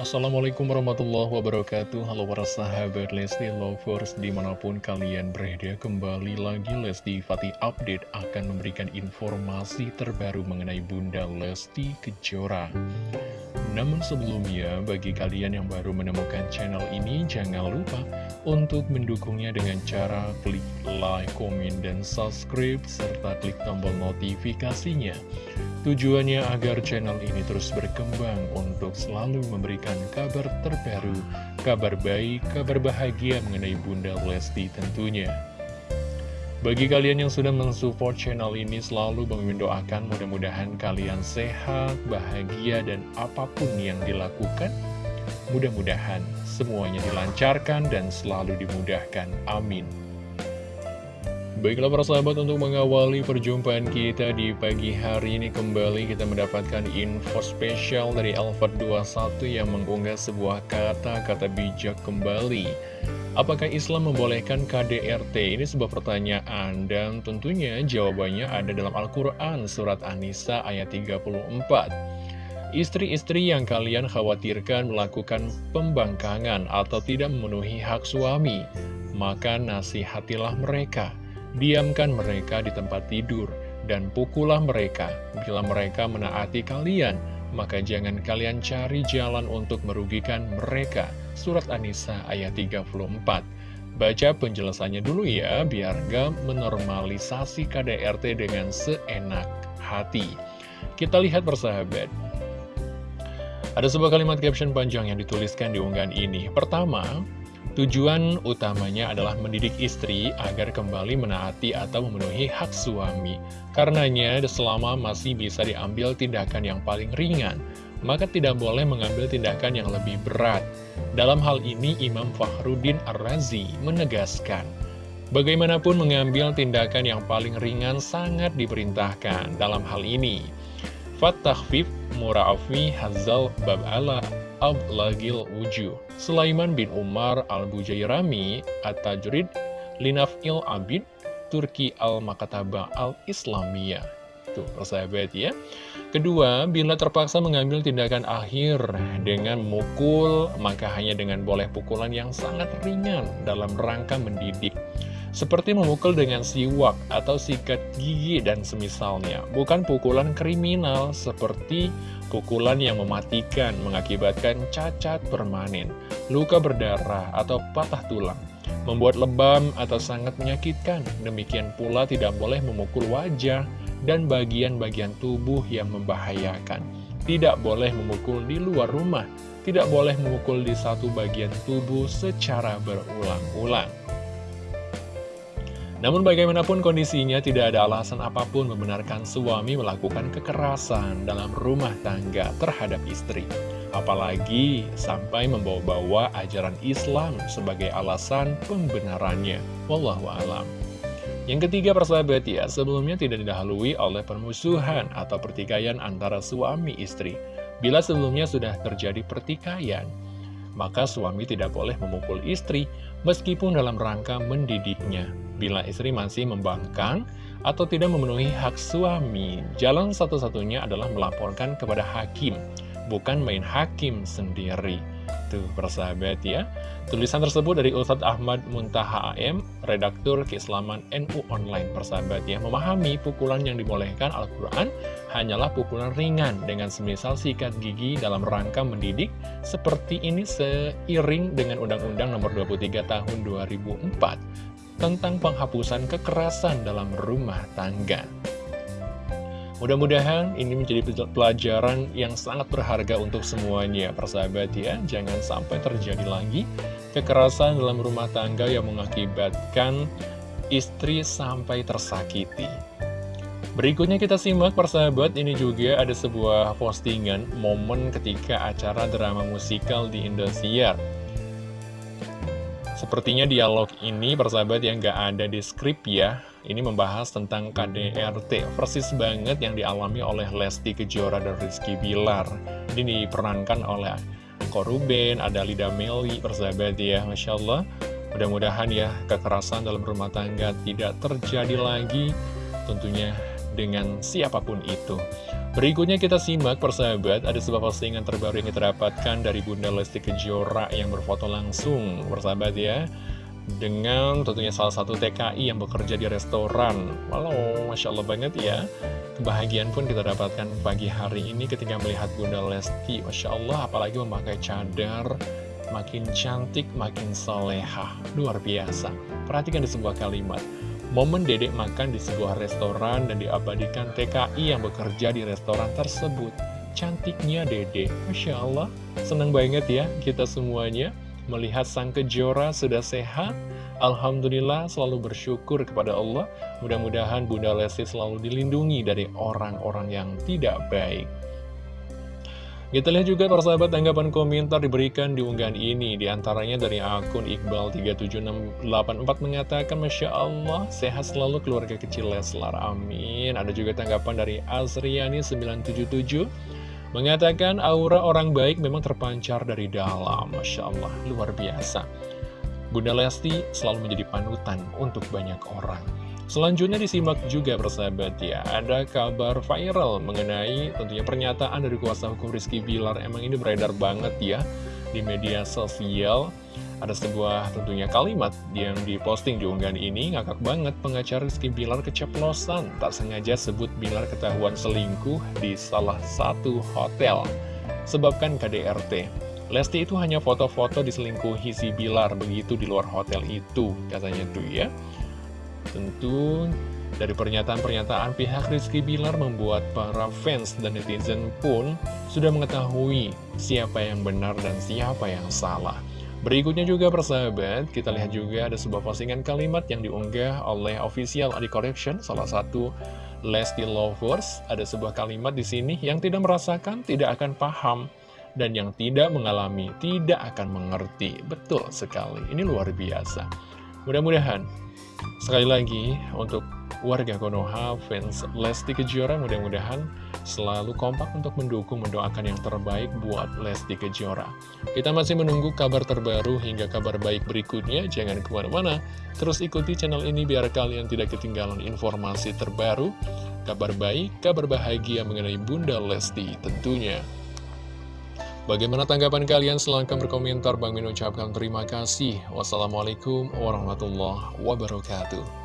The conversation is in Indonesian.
Assalamualaikum warahmatullahi wabarakatuh. Halo para sahabat Lesti Lovers Di mana pun kalian berada kembali lagi Lesti Fatih Update akan memberikan informasi terbaru mengenai Bunda Lesti Kejora Namun sebelumnya bagi kalian yang baru menemukan channel ini Jangan lupa untuk mendukungnya dengan cara klik like, komen, dan subscribe Serta klik tombol notifikasinya Tujuannya agar channel ini terus berkembang untuk selalu memberikan kabar terbaru, kabar baik, kabar bahagia mengenai Bunda Lesti tentunya. Bagi kalian yang sudah mensupport channel ini selalu mendoakan mudah-mudahan kalian sehat, bahagia, dan apa pun yang dilakukan, mudah-mudahan semuanya dilancarkan dan selalu dimudahkan. Amin. Baiklah para sahabat untuk mengawali perjumpaan kita di pagi hari ini kembali kita mendapatkan info spesial dari Alfred 21 yang mengunggah sebuah kata-kata bijak kembali. Apakah Islam membolehkan KDRT? Ini sebuah pertanyaan dan tentunya jawabannya ada dalam Al-Quran surat An-Nisa ayat 34. Istri-istri yang kalian khawatirkan melakukan pembangkangan atau tidak memenuhi hak suami, maka nasihatilah mereka Diamkan mereka di tempat tidur, dan pukullah mereka. Bila mereka menaati kalian, maka jangan kalian cari jalan untuk merugikan mereka. Surat An-Nisa ayat 34 Baca penjelasannya dulu ya, biar gak menormalisasi KDRT dengan seenak hati. Kita lihat persahabat. Ada sebuah kalimat caption panjang yang dituliskan di unggahan ini. Pertama, Tujuan utamanya adalah mendidik istri agar kembali menaati atau memenuhi hak suami. Karenanya, selama masih bisa diambil tindakan yang paling ringan, maka tidak boleh mengambil tindakan yang lebih berat. Dalam hal ini, Imam Fahruddin Ar-Razi menegaskan, bagaimanapun mengambil tindakan yang paling ringan sangat diperintahkan dalam hal ini. Fattahfif mura'afi hazal bab ala ablagil wujuh. Sulaiman bin Umar al-Bujairami at-Tajrid Linaf'il Abid Turki al-Makataba al-Islamiyah. Tuh, persahabat ya. Kedua, bila terpaksa mengambil tindakan akhir dengan mukul, maka hanya dengan boleh pukulan yang sangat ringan dalam rangka mendidik. Seperti memukul dengan siwak atau sikat gigi dan semisalnya. Bukan pukulan kriminal seperti pukulan yang mematikan mengakibatkan cacat permanen, luka berdarah, atau patah tulang, membuat lebam atau sangat menyakitkan. Demikian pula tidak boleh memukul wajah dan bagian-bagian tubuh yang membahayakan. Tidak boleh memukul di luar rumah, tidak boleh memukul di satu bagian tubuh secara berulang-ulang. Namun bagaimanapun kondisinya tidak ada alasan apa pun membenarkan suami melakukan kekerasan dalam rumah tangga terhadap istri. Apalagi sampai membawa-bawa ajaran Islam sebagai alasan pembenarannya. Wallahu alam. Yang ketiga persahabat ya, sebelumnya tidak didahului oleh permusuhan atau pertikaian antara suami istri. Bila sebelumnya sudah terjadi pertikaian, maka suami tidak boleh memukul istri meskipun dalam rangka mendidiknya. Bila istri masih membangkang atau tidak memenuhi hak suami, jalan satu-satunya adalah melaporkan kepada hakim, bukan main hakim sendiri. Tuh, persahabat ya. Tulisan tersebut dari Ustadz Ahmad Muntaha AM, Redaktur Keislaman NU Online, persahabat ya. Memahami pukulan yang dibolehkan Al-Quran hanyalah pukulan ringan dengan semisal sikat gigi dalam rangka mendidik, seperti ini seiring dengan Undang-Undang Nomor 23 Tahun 2004 tentang penghapusan kekerasan dalam rumah tangga. Mudah-mudahan ini menjadi pelajaran yang sangat berharga untuk semuanya, persahabat ya. Jangan sampai terjadi lagi kekerasan dalam rumah tangga yang mengakibatkan istri sampai tersakiti. Berikutnya kita simak persahabat, ini juga ada sebuah postingan momen ketika acara drama musikal di Indosiar. Sepertinya dialog ini persahabat yang gak ada di skrip ya Ini membahas tentang KDRT Persis banget yang dialami oleh Lesti Kejora dan Rizky Bilar. Ini diperankan oleh Koruben, ada Lida Meli persahabat ya Masya Allah. Mudah-mudahan ya kekerasan dalam rumah tangga tidak terjadi lagi. Tentunya dengan siapa pun itu. Berikutnya kita simak persahabat, ada sebuah postingan terbaru yang kita dari Bunda Lesti Kejora yang berfoto langsung, persahabat ya. Dengan tentunya salah satu TKI yang bekerja di restoran. Walau, Masya Allah banget ya. Kebahagiaan pun kita dapatkan pagi hari ini ketika melihat Bunda Lesti. Masya Allah, apalagi memakai cadar, makin cantik, makin soleha. Luar biasa. Perhatikan di sebuah kalimat. Momen dedek makan di sebuah restoran dan diabadikan TKI yang bekerja di restoran tersebut. Cantiknya dedek, Masya Allah. Senang banget ya kita semuanya melihat sang kejora sudah sehat. Alhamdulillah selalu bersyukur kepada Allah. Mudah-mudahan Bunda Lesti selalu dilindungi dari orang-orang yang tidak baik. Kita lihat juga persahabat tanggapan komentar diberikan di unggahan ini. Di antaranya dari akun Iqbal37684 mengatakan Masya Allah sehat selalu keluarga kecil Leslar Amin. Ada juga tanggapan dari Azriani977 Mengatakan aura orang baik memang terpancar dari dalam. Masya Allah luar biasa. Bunda Lesti selalu menjadi panutan untuk banyak orang Selanjutnya disimak juga persahabat ya, ada kabar viral mengenai tentunya pernyataan dari kuasa hukum Rizky Bilar. Emang ini beredar banget ya di media sosial. Ada sebuah tentunya kalimat yang diposting di unggahan ini, ngakak banget pengacara Rizky Bilar keceplosan. Tak sengaja sebut Bilar ketahuan selingkuh di salah satu hotel. Sebabkan KDRT. Lesti itu hanya foto-foto diselingkuhi si Bilar begitu di luar hotel itu, katanya tuh ya. Tentu dari pernyataan-pernyataan pihak Rizky Bilar membuat para fans dan netizen pun sudah mengetahui siapa yang benar dan siapa yang salah. Berikutnya juga persahabat, kita lihat juga ada sebuah postingan kalimat yang diunggah oleh official Adi Correction, salah satu Lesti Lovers. Ada sebuah kalimat di sini yang tidak merasakan, tidak akan paham, dan yang tidak mengalami, tidak akan mengerti. Betul sekali, ini luar biasa. Mudah-mudahan Sekali lagi, untuk warga Konoha, fans Lesti Kejora mudah-mudahan selalu kompak untuk mendukung, mendoakan yang terbaik buat Lesti Kejora. Kita masih menunggu kabar terbaru hingga kabar baik berikutnya, jangan ke mana-mana. Terus ikuti channel ini biar kalian tidak ketinggalan informasi terbaru, kabar baik, kabar bahagia mengenai Bunda Lesti tentunya. Bagaimana tanggapan kalian? Silahkan berkomentar. Bang Min ucapkan terima kasih. Wassalamualaikum warahmatullahi wabarakatuh.